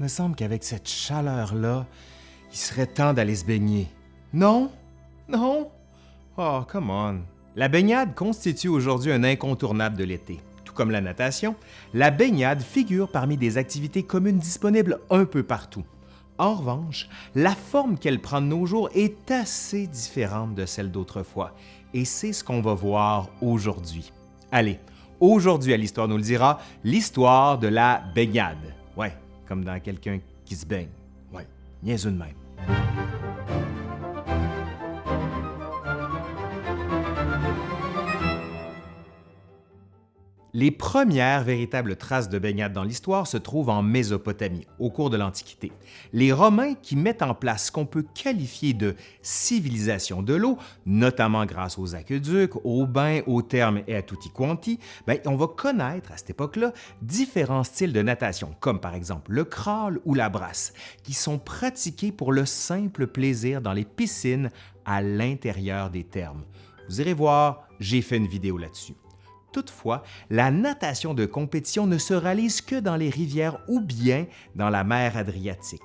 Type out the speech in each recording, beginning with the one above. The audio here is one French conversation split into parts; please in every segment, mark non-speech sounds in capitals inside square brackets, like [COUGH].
me semble qu'avec cette chaleur-là, il serait temps d'aller se baigner. Non? Non? Oh, come on. La baignade constitue aujourd'hui un incontournable de l'été. Tout comme la natation, la baignade figure parmi des activités communes disponibles un peu partout. En revanche, la forme qu'elle prend de nos jours est assez différente de celle d'autrefois, et c'est ce qu'on va voir aujourd'hui. Allez, aujourd'hui à l'Histoire nous le dira, l'histoire de la baignade. Ouais, comme dans quelqu'un qui se baigne. Ouais, niaiseux de même. Les premières véritables traces de baignade dans l'histoire se trouvent en Mésopotamie, au cours de l'Antiquité. Les Romains qui mettent en place ce qu'on peut qualifier de civilisation de l'eau, notamment grâce aux aqueducs, aux bains, aux thermes et à tutti quanti, ben, on va connaître à cette époque-là différents styles de natation, comme par exemple le crawl ou la brasse, qui sont pratiqués pour le simple plaisir dans les piscines à l'intérieur des thermes. Vous irez voir, j'ai fait une vidéo là-dessus. Toutefois, la natation de compétition ne se réalise que dans les rivières ou bien dans la mer Adriatique.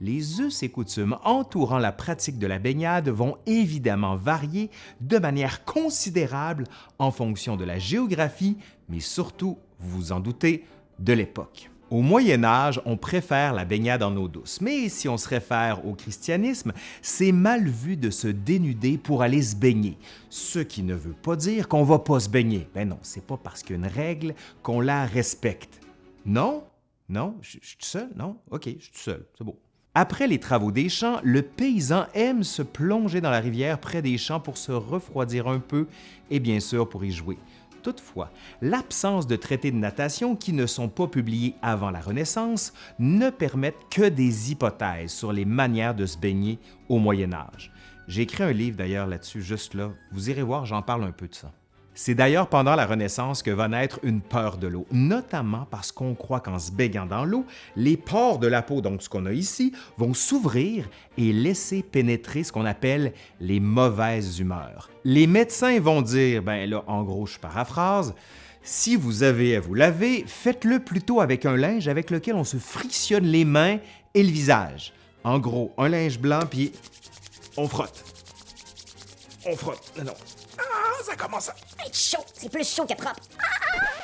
Les us et coutumes entourant la pratique de la baignade vont évidemment varier de manière considérable en fonction de la géographie, mais surtout, vous vous en doutez, de l'époque. Au Moyen Âge, on préfère la baignade en eau douce, mais si on se réfère au christianisme, c'est mal vu de se dénuder pour aller se baigner, ce qui ne veut pas dire qu'on va pas se baigner. Ben non, c'est pas parce qu'il y a une règle qu'on la respecte. Non? Non? Je, suis tout seul? Non? OK, je suis tout seul, c'est beau. Après les travaux des champs, le paysan aime se plonger dans la rivière près des champs pour se refroidir un peu et bien sûr pour y jouer. Toutefois, l'absence de traités de natation qui ne sont pas publiés avant la Renaissance ne permettent que des hypothèses sur les manières de se baigner au Moyen Âge. J'ai écrit un livre d'ailleurs là-dessus, juste là. Vous irez voir, j'en parle un peu de ça. C'est d'ailleurs pendant la Renaissance que va naître une peur de l'eau, notamment parce qu'on croit qu'en se baignant dans l'eau, les pores de la peau, donc ce qu'on a ici, vont s'ouvrir et laisser pénétrer ce qu'on appelle les mauvaises humeurs. Les médecins vont dire, ben là, en gros, je paraphrase, si vous avez à vous laver, faites-le plutôt avec un linge avec lequel on se frictionne les mains et le visage. En gros, un linge blanc, puis on frotte. On frotte. Non, ça commence à être chaud. C'est plus chaud que propre.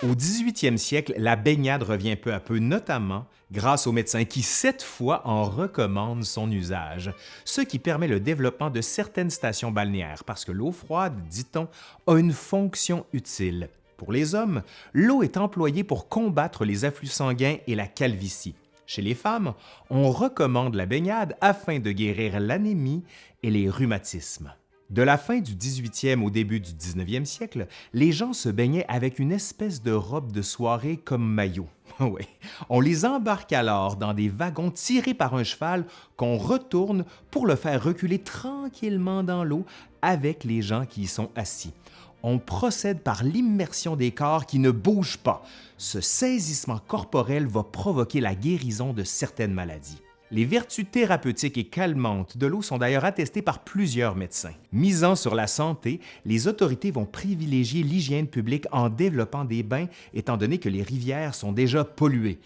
Au 18e siècle, la baignade revient peu à peu, notamment grâce aux médecins qui, cette fois, en recommandent son usage, ce qui permet le développement de certaines stations balnéaires parce que l'eau froide, dit-on, a une fonction utile. Pour les hommes, l'eau est employée pour combattre les afflux sanguins et la calvitie. Chez les femmes, on recommande la baignade afin de guérir l'anémie et les rhumatismes. De la fin du 18e au début du 19e siècle, les gens se baignaient avec une espèce de robe de soirée comme maillot. [LAUGHS] On les embarque alors dans des wagons tirés par un cheval qu'on retourne pour le faire reculer tranquillement dans l'eau avec les gens qui y sont assis. On procède par l'immersion des corps qui ne bougent pas. Ce saisissement corporel va provoquer la guérison de certaines maladies. Les vertus thérapeutiques et calmantes de l'eau sont d'ailleurs attestées par plusieurs médecins. Misant sur la santé, les autorités vont privilégier l'hygiène publique en développant des bains étant donné que les rivières sont déjà polluées.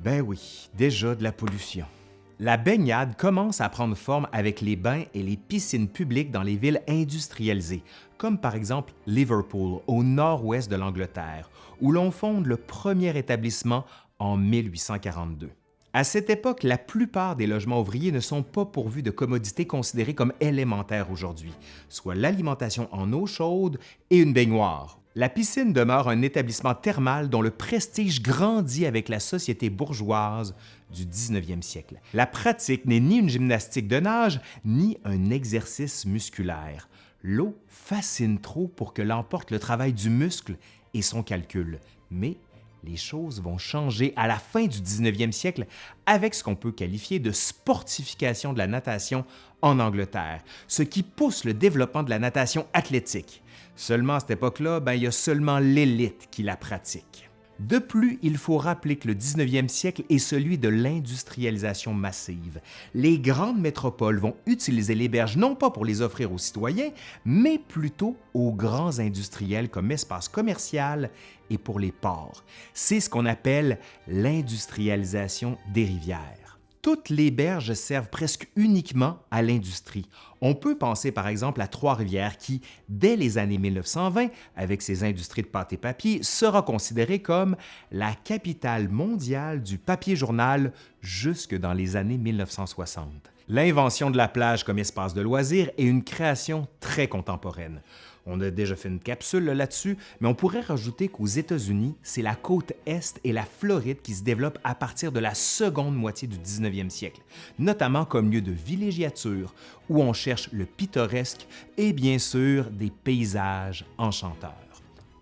Ben oui, déjà de la pollution. La baignade commence à prendre forme avec les bains et les piscines publiques dans les villes industrialisées, comme par exemple Liverpool, au nord-ouest de l'Angleterre, où l'on fonde le premier établissement en 1842. À cette époque, la plupart des logements ouvriers ne sont pas pourvus de commodités considérées comme élémentaires aujourd'hui, soit l'alimentation en eau chaude et une baignoire. La piscine demeure un établissement thermal dont le prestige grandit avec la société bourgeoise du 19e siècle. La pratique n'est ni une gymnastique de nage, ni un exercice musculaire. L'eau fascine trop pour que l'emporte le travail du muscle et son calcul, mais les choses vont changer à la fin du 19e siècle avec ce qu'on peut qualifier de sportification de la natation en Angleterre, ce qui pousse le développement de la natation athlétique. Seulement à cette époque-là, ben, il y a seulement l'élite qui la pratique. De plus, il faut rappeler que le 19e siècle est celui de l'industrialisation massive. Les grandes métropoles vont utiliser les berges non pas pour les offrir aux citoyens, mais plutôt aux grands industriels comme espace commercial et pour les ports. C'est ce qu'on appelle l'industrialisation des rivières. Toutes les berges servent presque uniquement à l'industrie. On peut penser par exemple à Trois-Rivières qui, dès les années 1920, avec ses industries de pâte et papier, sera considérée comme la capitale mondiale du papier journal jusque dans les années 1960. L'invention de la plage comme espace de loisirs est une création très contemporaine. On a déjà fait une capsule là-dessus, mais on pourrait rajouter qu'aux États-Unis, c'est la côte Est et la Floride qui se développent à partir de la seconde moitié du 19e siècle, notamment comme lieu de villégiature, où on cherche le pittoresque et bien sûr des paysages enchanteurs.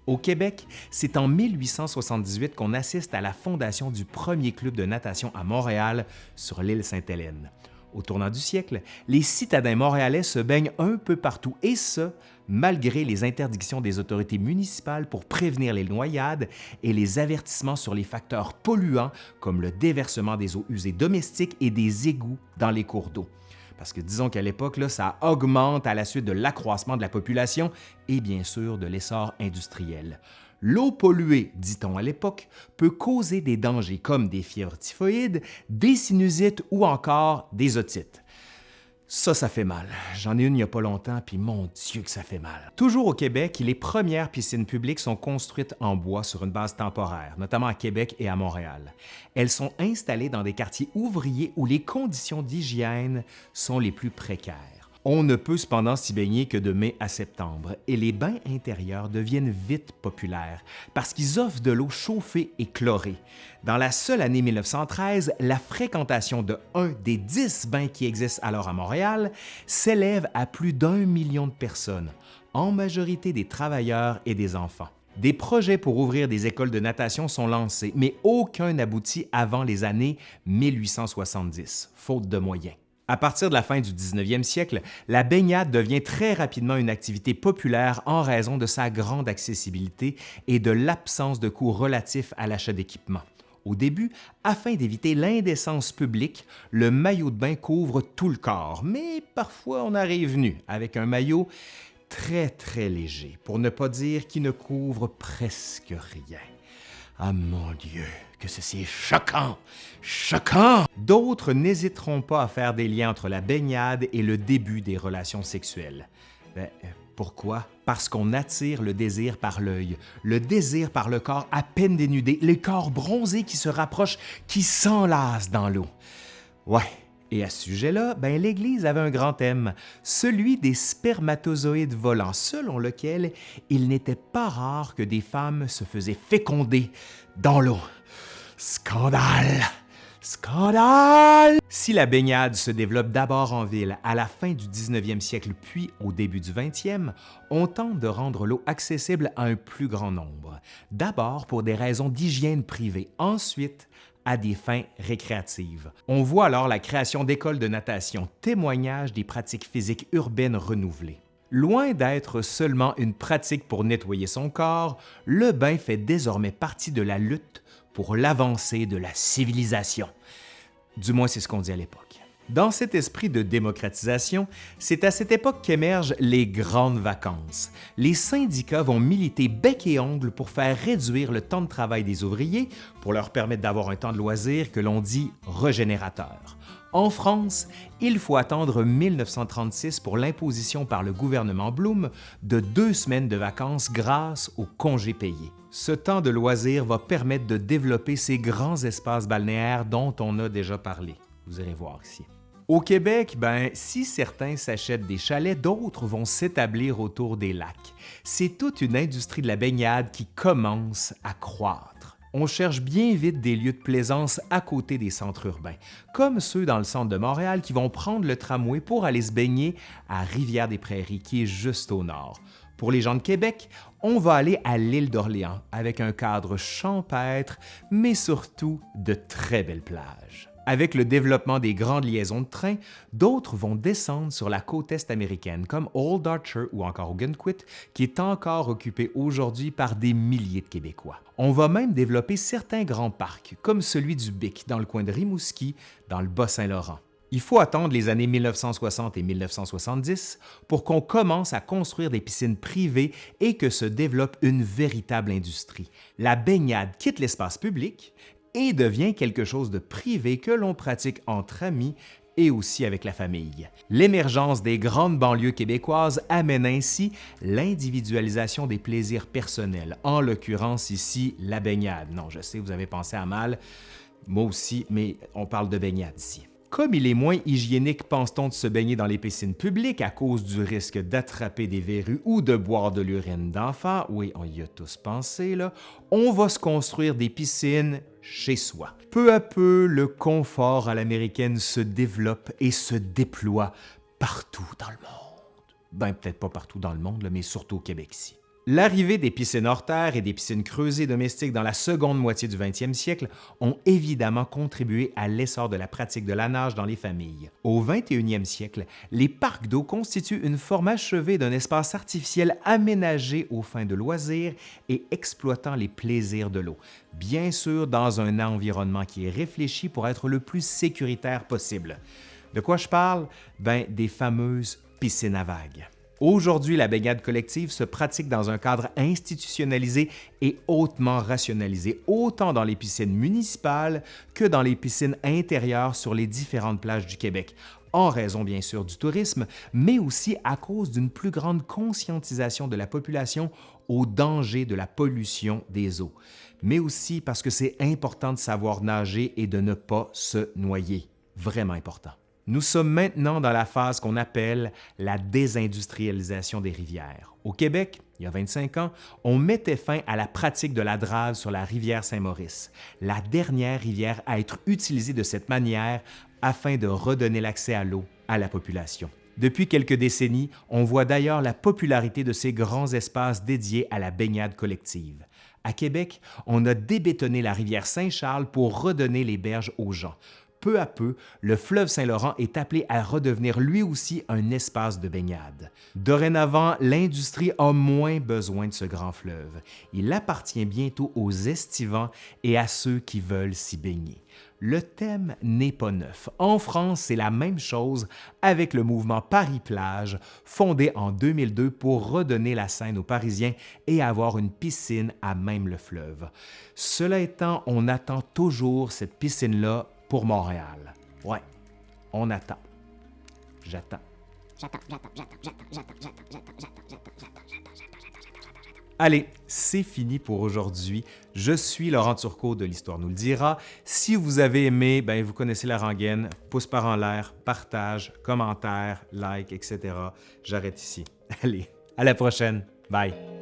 Au Québec, c'est en 1878 qu'on assiste à la fondation du premier club de natation à Montréal sur l'île Sainte-Hélène. Au tournant du siècle, les citadins montréalais se baignent un peu partout, et ce, malgré les interdictions des autorités municipales pour prévenir les noyades et les avertissements sur les facteurs polluants comme le déversement des eaux usées domestiques et des égouts dans les cours d'eau. Parce que disons qu'à l'époque, ça augmente à la suite de l'accroissement de la population et bien sûr de l'essor industriel. L'eau polluée, dit-on à l'époque, peut causer des dangers comme des fièvres typhoïdes, des sinusites ou encore des otites. Ça, ça fait mal. J'en ai une il n'y a pas longtemps, puis mon Dieu que ça fait mal. Toujours au Québec, les premières piscines publiques sont construites en bois sur une base temporaire, notamment à Québec et à Montréal. Elles sont installées dans des quartiers ouvriers où les conditions d'hygiène sont les plus précaires. On ne peut cependant s'y baigner que de mai à septembre et les bains intérieurs deviennent vite populaires parce qu'ils offrent de l'eau chauffée et chlorée. Dans la seule année 1913, la fréquentation de un des dix bains qui existent alors à Montréal s'élève à plus d'un million de personnes, en majorité des travailleurs et des enfants. Des projets pour ouvrir des écoles de natation sont lancés, mais aucun n'aboutit avant les années 1870, faute de moyens. À partir de la fin du 19e siècle, la baignade devient très rapidement une activité populaire en raison de sa grande accessibilité et de l'absence de coûts relatifs à l'achat d'équipements. Au début, afin d'éviter l'indécence publique, le maillot de bain couvre tout le corps, mais parfois on arrive nu avec un maillot très très léger, pour ne pas dire qui ne couvre presque rien. Ah mon Dieu, que ceci est choquant, choquant! D'autres n'hésiteront pas à faire des liens entre la baignade et le début des relations sexuelles. Ben, pourquoi? Parce qu'on attire le désir par l'œil, le désir par le corps à peine dénudé, les corps bronzés qui se rapprochent, qui s'enlacent dans l'eau. Ouais, et à ce sujet-là, ben, l'Église avait un grand thème, celui des spermatozoïdes volants, selon lequel il n'était pas rare que des femmes se faisaient féconder dans l'eau. Scandale! Scandale! Si la baignade se développe d'abord en ville à la fin du 19e siècle puis au début du 20e, on tente de rendre l'eau accessible à un plus grand nombre. D'abord pour des raisons d'hygiène privée, ensuite à des fins récréatives. On voit alors la création d'écoles de natation, témoignage des pratiques physiques urbaines renouvelées. Loin d'être seulement une pratique pour nettoyer son corps, le bain fait désormais partie de la lutte pour l'avancée de la civilisation. Du moins, c'est ce qu'on dit à l'époque. Dans cet esprit de démocratisation, c'est à cette époque qu'émergent les grandes vacances. Les syndicats vont militer bec et ongle pour faire réduire le temps de travail des ouvriers pour leur permettre d'avoir un temps de loisir que l'on dit régénérateur. En France, il faut attendre 1936 pour l'imposition par le gouvernement Blum de deux semaines de vacances grâce aux congés payés. Ce temps de loisir va permettre de développer ces grands espaces balnéaires dont on a déjà parlé. Vous allez voir ici. Au Québec, ben, si certains s'achètent des chalets, d'autres vont s'établir autour des lacs. C'est toute une industrie de la baignade qui commence à croître. On cherche bien vite des lieux de plaisance à côté des centres urbains, comme ceux dans le centre de Montréal qui vont prendre le tramway pour aller se baigner à Rivière-des-Prairies, qui est juste au nord. Pour les gens de Québec, on va aller à l'île d'Orléans avec un cadre champêtre, mais surtout de très belles plages. Avec le développement des grandes liaisons de train, d'autres vont descendre sur la côte est américaine, comme Old Archer ou encore Ogunquit, qui est encore occupé aujourd'hui par des milliers de Québécois. On va même développer certains grands parcs, comme celui du Bic dans le coin de Rimouski, dans le Bas-Saint-Laurent. Il faut attendre les années 1960 et 1970 pour qu'on commence à construire des piscines privées et que se développe une véritable industrie. La baignade quitte l'espace public et devient quelque chose de privé que l'on pratique entre amis et aussi avec la famille. L'émergence des grandes banlieues québécoises amène ainsi l'individualisation des plaisirs personnels, en l'occurrence ici la baignade. Non, je sais, vous avez pensé à mal, moi aussi, mais on parle de baignade ici. Comme il est moins hygiénique, pense-t-on, de se baigner dans les piscines publiques à cause du risque d'attraper des verrues ou de boire de l'urine d'enfants, oui, on y a tous pensé, on va se construire des piscines chez soi. Peu à peu, le confort à l'américaine se développe et se déploie partout dans le monde. Ben, peut-être pas partout dans le monde, mais surtout au Québec ici. L'arrivée des piscines hors terre et des piscines creusées domestiques dans la seconde moitié du 20e siècle ont évidemment contribué à l'essor de la pratique de la nage dans les familles. Au 21e siècle, les parcs d'eau constituent une forme achevée d'un espace artificiel aménagé aux fins de loisirs et exploitant les plaisirs de l'eau, bien sûr dans un environnement qui est réfléchi pour être le plus sécuritaire possible. De quoi je parle? Ben, des fameuses piscines à vagues. Aujourd'hui, la baignade collective se pratique dans un cadre institutionnalisé et hautement rationalisé, autant dans les piscines municipales que dans les piscines intérieures sur les différentes plages du Québec, en raison bien sûr du tourisme, mais aussi à cause d'une plus grande conscientisation de la population au danger de la pollution des eaux, mais aussi parce que c'est important de savoir nager et de ne pas se noyer. Vraiment important. Nous sommes maintenant dans la phase qu'on appelle la désindustrialisation des rivières. Au Québec, il y a 25 ans, on mettait fin à la pratique de la drave sur la rivière Saint-Maurice, la dernière rivière à être utilisée de cette manière afin de redonner l'accès à l'eau à la population. Depuis quelques décennies, on voit d'ailleurs la popularité de ces grands espaces dédiés à la baignade collective. À Québec, on a débétonné la rivière Saint-Charles pour redonner les berges aux gens peu à peu, le fleuve Saint-Laurent est appelé à redevenir lui aussi un espace de baignade. Dorénavant, l'industrie a moins besoin de ce grand fleuve. Il appartient bientôt aux estivants et à ceux qui veulent s'y baigner. Le thème n'est pas neuf. En France, c'est la même chose avec le mouvement Paris-Plage, fondé en 2002 pour redonner la Seine aux Parisiens et avoir une piscine à même le fleuve. Cela étant, on attend toujours cette piscine-là pour Montréal. Ouais, on attend. J'attends. J'attends, j'attends, j'attends, j'attends, j'attends, j'attends, j'attends, j'attends, j'attends, j'attends, Allez, c'est fini pour aujourd'hui. Je suis Laurent Turcot de l'Histoire nous le dira. Si vous avez aimé, ben vous connaissez la rengaine. Pouce par en l'air, partage, commentaire, like, etc. J'arrête ici. Allez, à la prochaine. Bye.